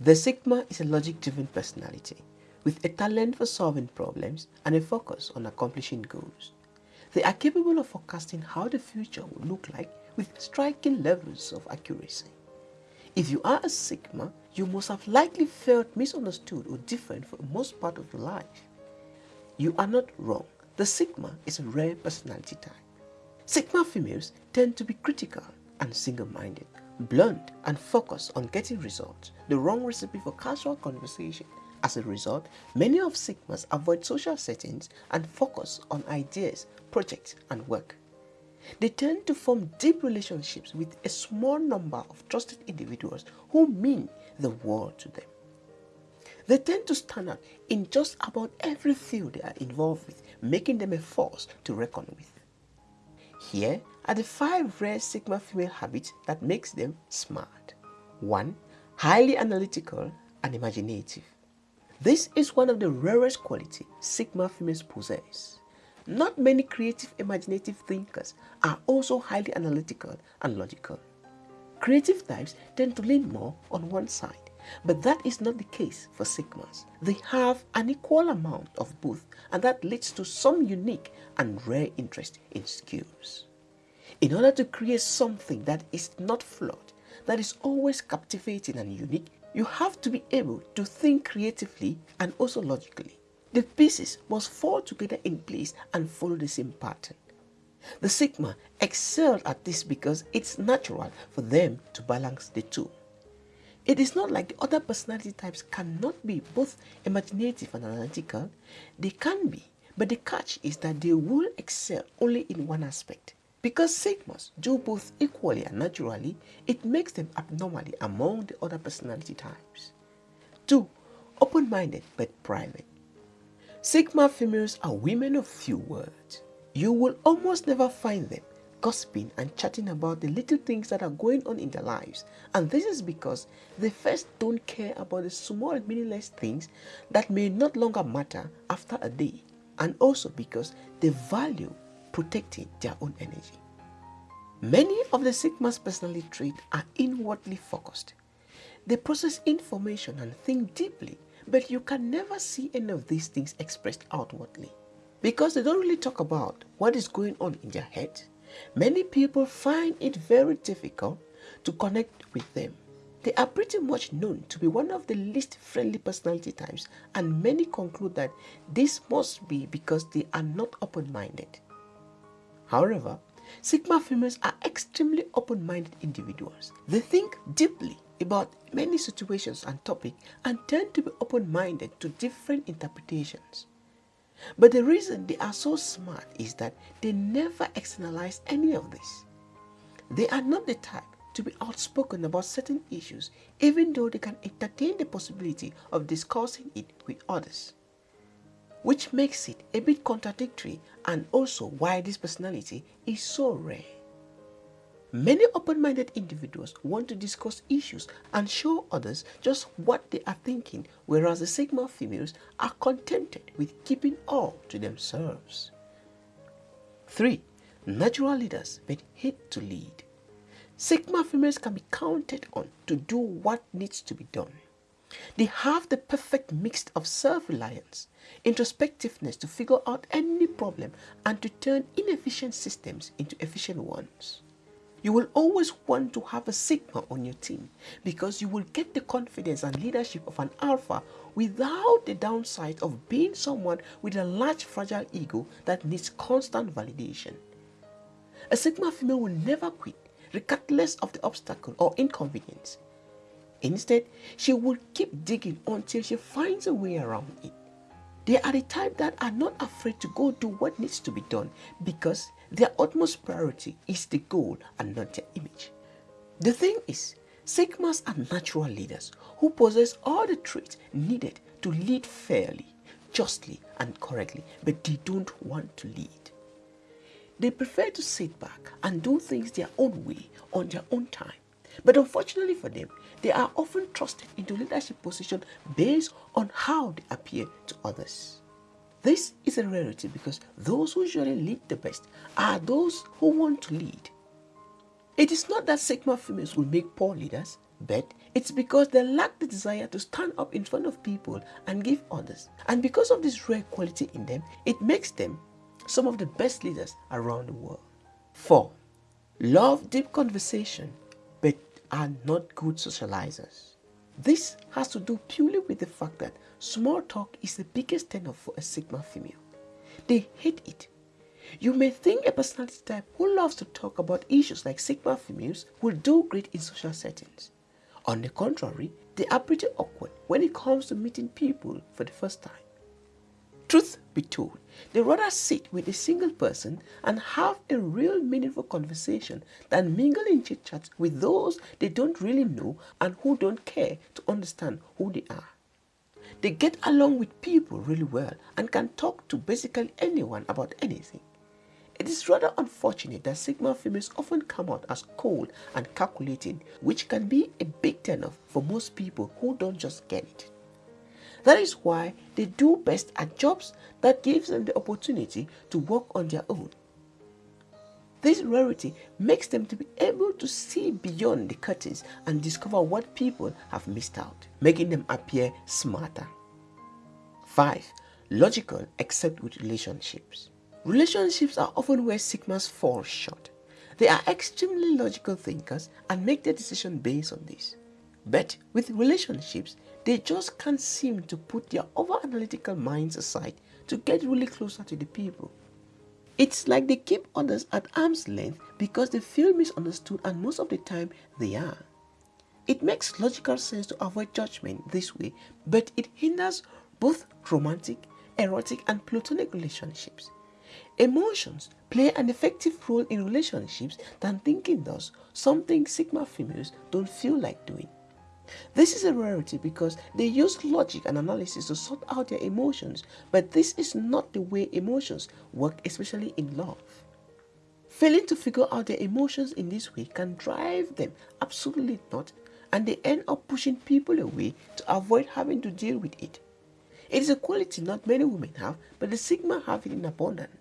The Sigma is a logic-driven personality with a talent for solving problems and a focus on accomplishing goals. They are capable of forecasting how the future will look like with striking levels of accuracy. If you are a Sigma, you must have likely felt misunderstood or different for most part of your life. You are not wrong. The Sigma is a rare personality type. Sigma females tend to be critical and single-minded, blunt and focused on getting results, the wrong recipe for casual conversation. As a result, many of Sigmas avoid social settings and focus on ideas, projects and work. They tend to form deep relationships with a small number of trusted individuals who mean the world to them. They tend to stand out in just about every field they are involved with, making them a force to reckon with. Here are the five rare Sigma female habits that makes them smart. 1. Highly analytical and imaginative. This is one of the rarest qualities Sigma females possess. Not many creative imaginative thinkers are also highly analytical and logical. Creative types tend to lean more on one side, but that is not the case for Sigmas. They have an equal amount of both and that leads to some unique and rare interest in skills. In order to create something that is not flawed, that is always captivating and unique, you have to be able to think creatively and also logically. The pieces must fall together in place and follow the same pattern. The Sigma excel at this because it's natural for them to balance the two. It is not like the other personality types cannot be both imaginative and analytical. They can be, but the catch is that they will excel only in one aspect. Because Sigmas do both equally and naturally, it makes them abnormally among the other personality types. 2. Open-minded but private. Sigma females are women of few words. You will almost never find them gossiping and chatting about the little things that are going on in their lives. And this is because they first don't care about the small meaningless things that may not longer matter after a day. And also because they value protecting their own energy. Many of the Sigma's personality traits are inwardly focused. They process information and think deeply but you can never see any of these things expressed outwardly. Because they don't really talk about what is going on in their head, many people find it very difficult to connect with them. They are pretty much known to be one of the least friendly personality types and many conclude that this must be because they are not open-minded. However, Sigma females are extremely open-minded individuals. They think deeply about many situations and topics and tend to be open-minded to different interpretations. But the reason they are so smart is that they never externalize any of this. They are not the type to be outspoken about certain issues even though they can entertain the possibility of discussing it with others. Which makes it a bit contradictory and also why this personality is so rare. Many open-minded individuals want to discuss issues and show others just what they are thinking, whereas the Sigma females are contented with keeping all to themselves. 3. Natural leaders but hate to lead. Sigma females can be counted on to do what needs to be done. They have the perfect mix of self-reliance, introspectiveness to figure out any problem and to turn inefficient systems into efficient ones. You will always want to have a Sigma on your team because you will get the confidence and leadership of an Alpha without the downside of being someone with a large fragile ego that needs constant validation. A Sigma female will never quit regardless of the obstacle or inconvenience. Instead, she will keep digging until she finds a way around it. They are the type that are not afraid to go do what needs to be done because their utmost priority is the goal and not their image. The thing is, Sigmas are natural leaders who possess all the traits needed to lead fairly, justly and correctly, but they don't want to lead. They prefer to sit back and do things their own way on their own time. But unfortunately for them, they are often trusted into leadership positions based on how they appear to others. This is a rarity because those who usually lead the best are those who want to lead. It is not that Sigma females will make poor leaders, but it's because they lack the desire to stand up in front of people and give others. And because of this rare quality in them, it makes them some of the best leaders around the world. 4. Love deep conversation are not good socializers. This has to do purely with the fact that small talk is the biggest turn off for a Sigma female. They hate it. You may think a personality type who loves to talk about issues like Sigma females will do great in social settings. On the contrary, they are pretty awkward when it comes to meeting people for the first time. Truth be told, they rather sit with a single person and have a real meaningful conversation than mingle in chit chats with those they don't really know and who don't care to understand who they are. They get along with people really well and can talk to basically anyone about anything. It is rather unfortunate that Sigma females often come out as cold and calculating, which can be a big turnoff for most people who don't just get it. That is why they do best at jobs that gives them the opportunity to work on their own. This rarity makes them to be able to see beyond the curtains and discover what people have missed out, making them appear smarter. 5. Logical except with relationships. Relationships are often where Sigmas fall short. They are extremely logical thinkers and make their decision based on this. But with relationships, they just can't seem to put their over-analytical minds aside to get really closer to the people. It's like they keep others at arm's length because they feel misunderstood and most of the time they are. It makes logical sense to avoid judgment this way, but it hinders both romantic, erotic, and platonic relationships. Emotions play an effective role in relationships than thinking does, something Sigma females don't feel like doing. This is a rarity because they use logic and analysis to sort out their emotions, but this is not the way emotions work, especially in love. Failing to figure out their emotions in this way can drive them absolutely not, and they end up pushing people away to avoid having to deal with it. It is a quality not many women have, but the Sigma have it in abundance.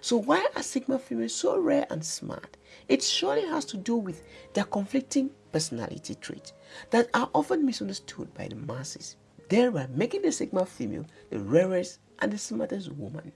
So why are Sigma females so rare and smart? It surely has to do with their conflicting personality traits that are often misunderstood by the masses, thereby making the Sigma female the rarest and the smartest woman.